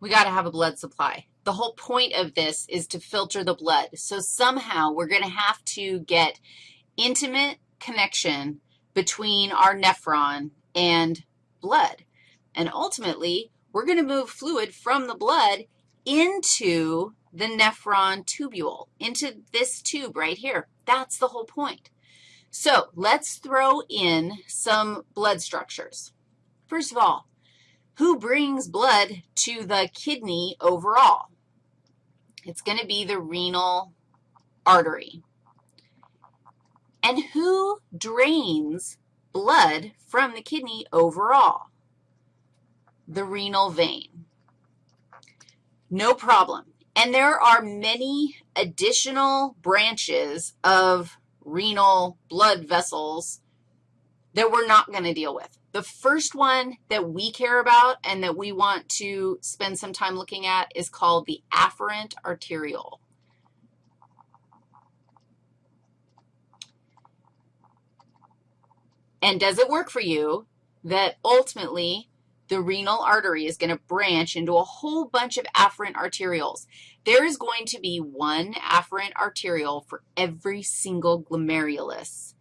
we got to have a blood supply. The whole point of this is to filter the blood. So somehow we're going to have to get intimate connection between our nephron and blood. And ultimately, we're going to move fluid from the blood into the nephron tubule, into this tube right here. That's the whole point. So let's throw in some blood structures. First of all, who brings blood to the kidney overall? It's going to be the renal artery. And who drains blood from the kidney overall? The renal vein. No problem. And there are many additional branches of renal blood vessels that we're not going to deal with. The first one that we care about and that we want to spend some time looking at is called the afferent arteriole. And does it work for you that ultimately the renal artery is going to branch into a whole bunch of afferent arterioles? There is going to be one afferent arteriole for every single glomerulus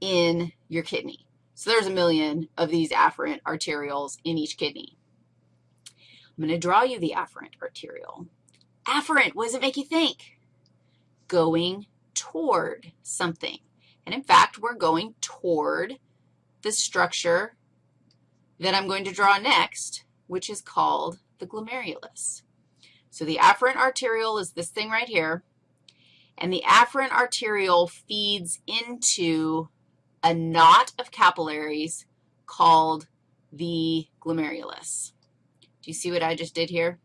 in your kidney. So there's a million of these afferent arterioles in each kidney. I'm going to draw you the afferent arteriole. Afferent, what does it make you think? Going toward something. And in fact, we're going toward the structure that I'm going to draw next, which is called the glomerulus. So the afferent arteriole is this thing right here, and the afferent arteriole feeds into a knot of capillaries called the glomerulus. Do you see what I just did here?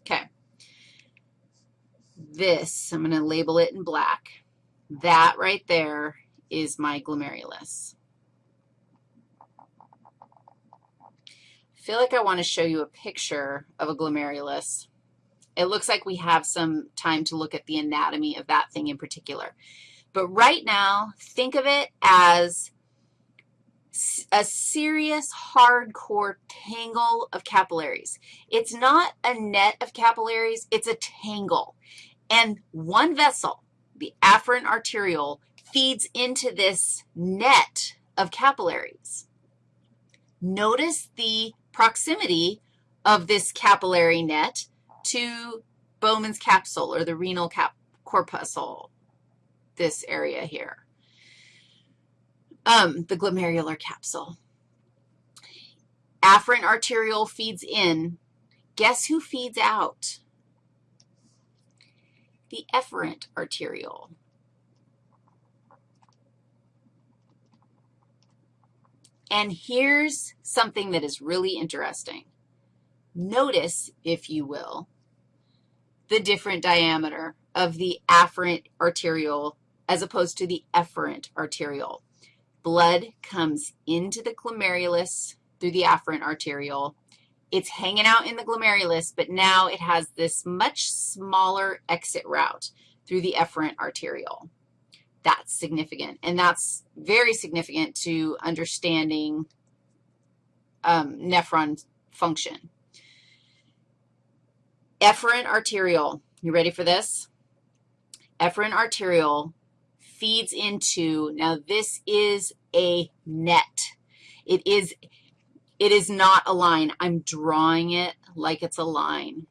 Okay. This, I'm going to label it in black. That right there is my glomerulus. I feel like I want to show you a picture of a glomerulus. It looks like we have some time to look at the anatomy of that thing in particular. But right now, think of it as a serious, hardcore tangle of capillaries. It's not a net of capillaries, it's a tangle. And one vessel, the afferent arteriole, feeds into this net of capillaries. Notice the proximity of this capillary net to Bowman's capsule or the renal cap corpuscle this area here, um, the glomerular capsule. Afferent arteriole feeds in. Guess who feeds out? The efferent arteriole. And here's something that is really interesting. Notice, if you will, the different diameter of the afferent arteriole as opposed to the efferent arteriole. Blood comes into the glomerulus through the afferent arteriole. It's hanging out in the glomerulus, but now it has this much smaller exit route through the efferent arteriole. That's significant, and that's very significant to understanding um, nephron function. Efferent arteriole, you ready for this? Efferent arteriole feeds into, now this is a net. It is, it is not a line. I'm drawing it like it's a line.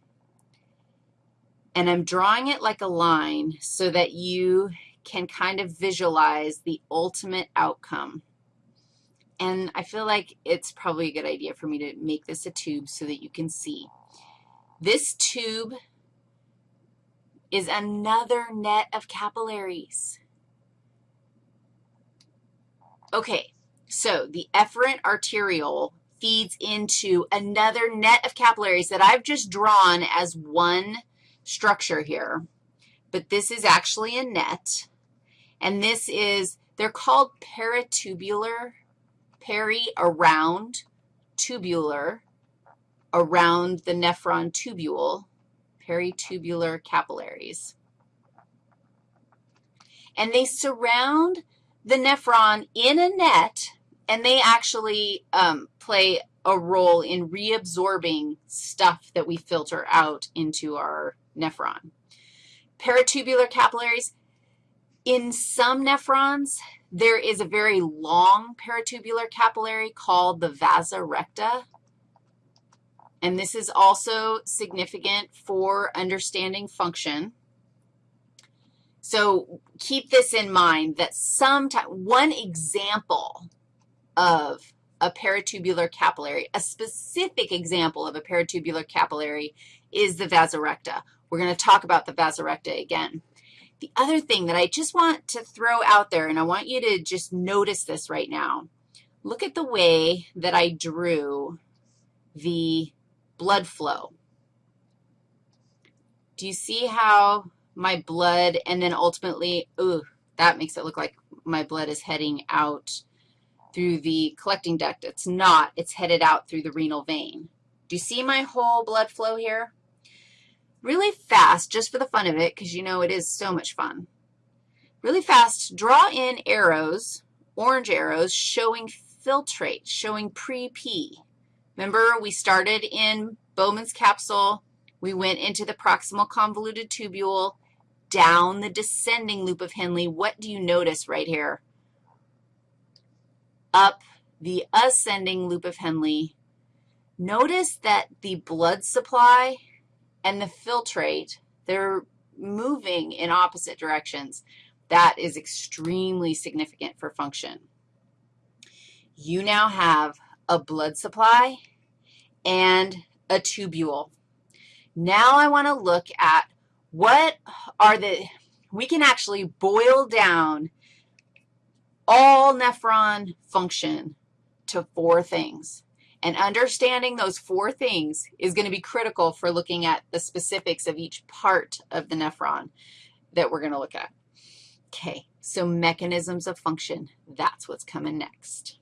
And I'm drawing it like a line so that you can kind of visualize the ultimate outcome. And I feel like it's probably a good idea for me to make this a tube so that you can see. This tube is another net of capillaries. Okay, so the efferent arteriole feeds into another net of capillaries that I've just drawn as one structure here, but this is actually a net, and this is, they're called peritubular, peri, around, tubular, around the nephron tubule, peritubular capillaries. And they surround the nephron in a net, and they actually um, play a role in reabsorbing stuff that we filter out into our nephron. Peritubular capillaries, in some nephrons, there is a very long peritubular capillary called the vasa recta, and this is also significant for understanding function. So keep this in mind that sometime, one example of a peritubular capillary, a specific example of a peritubular capillary is the vasa recta. We're going to talk about the vasa recta again. The other thing that I just want to throw out there, and I want you to just notice this right now, look at the way that I drew the blood flow. Do you see how my blood and then ultimately, ooh, that makes it look like my blood is heading out through the collecting duct. It's not. It's headed out through the renal vein. Do you see my whole blood flow here? Really fast, just for the fun of it, because you know it is so much fun. Really fast, draw in arrows, orange arrows, showing filtrate, showing pre-P. Remember, we started in Bowman's capsule. We went into the proximal convoluted tubule, down the descending loop of Henle. What do you notice right here? Up the ascending loop of Henle. Notice that the blood supply and the filtrate, they're moving in opposite directions. That is extremely significant for function. You now have a blood supply and a tubule. Now I want to look at what are the, we can actually boil down all nephron function to four things. And understanding those four things is going to be critical for looking at the specifics of each part of the nephron that we're going to look at. Okay, so mechanisms of function, that's what's coming next.